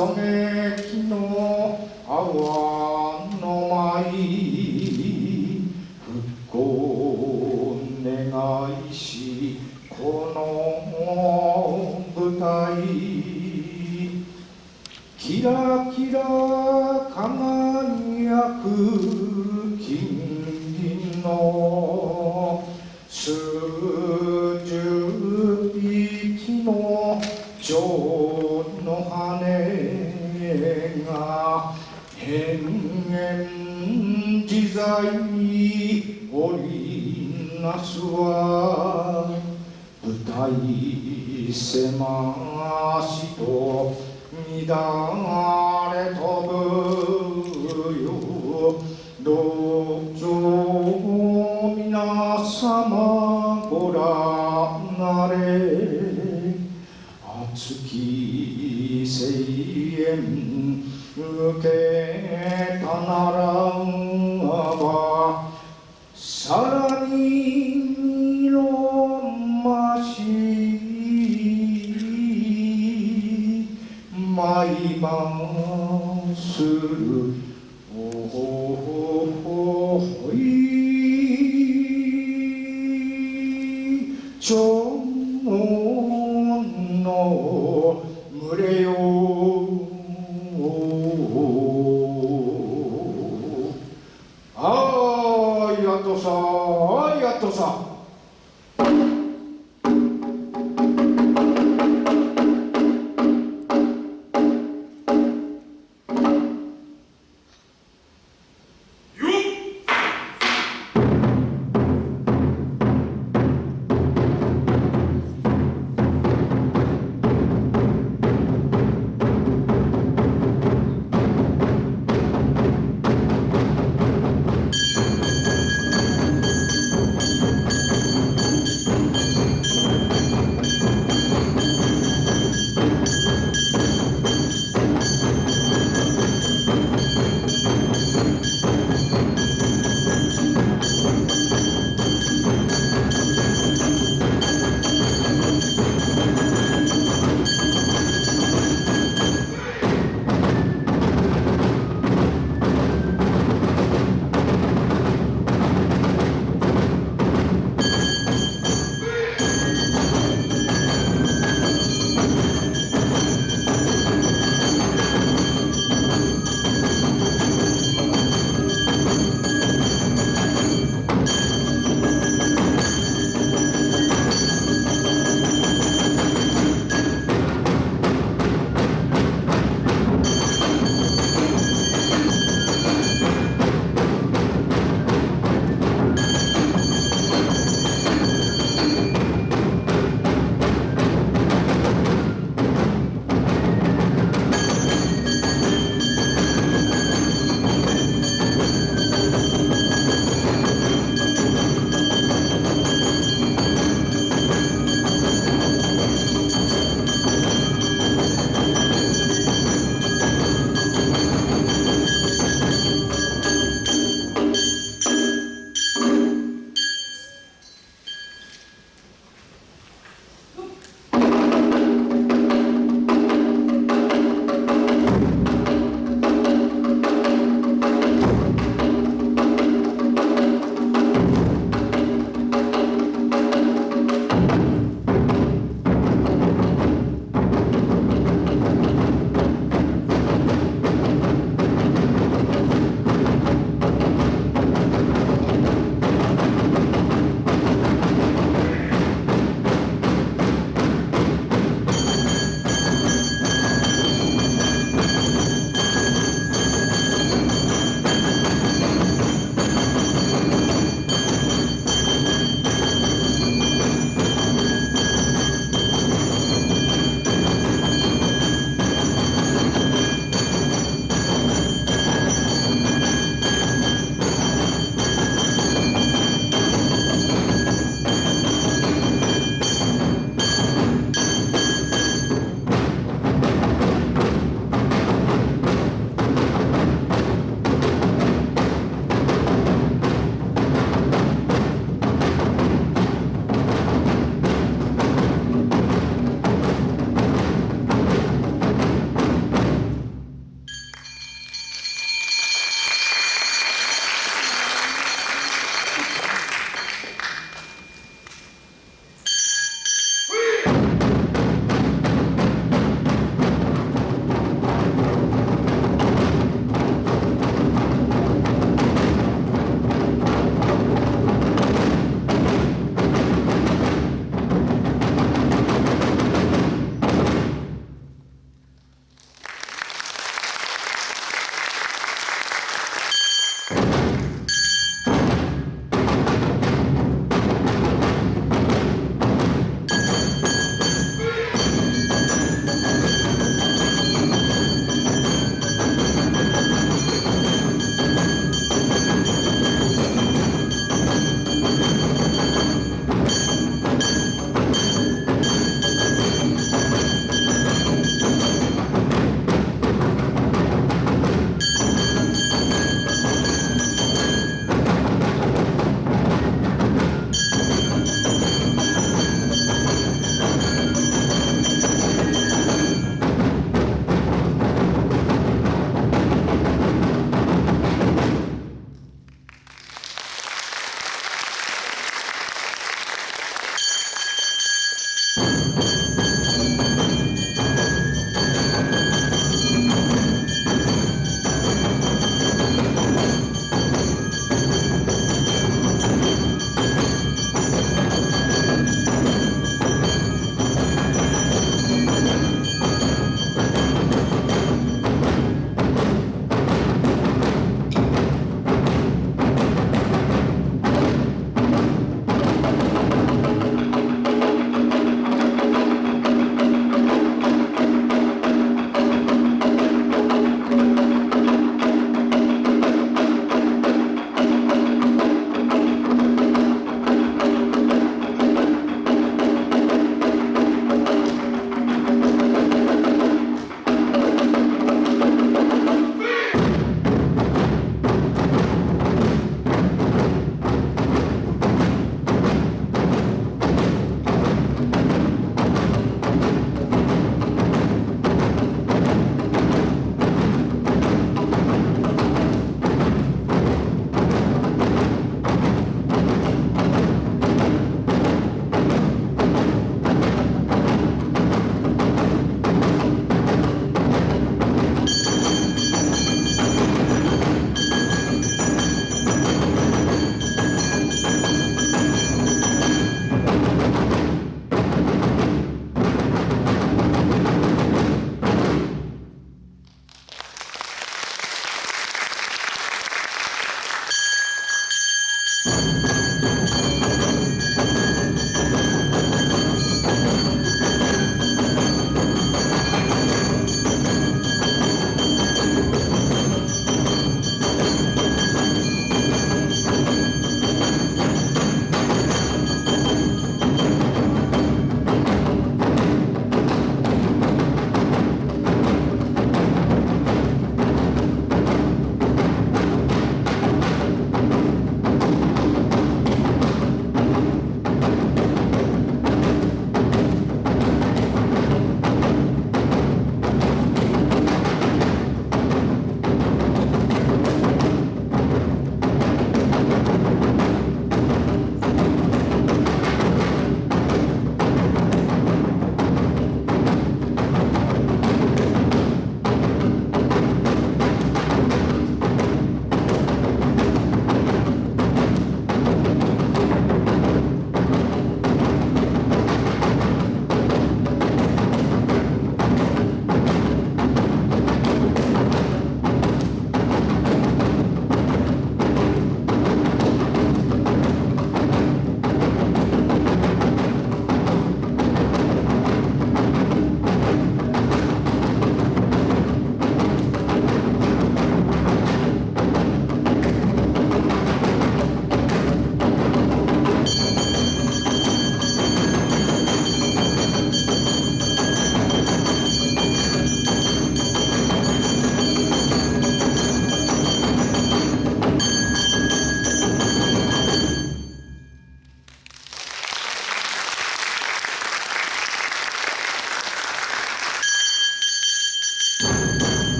雨木の青天自在に織りなすは舞台狭しと乱れ飛ぶ。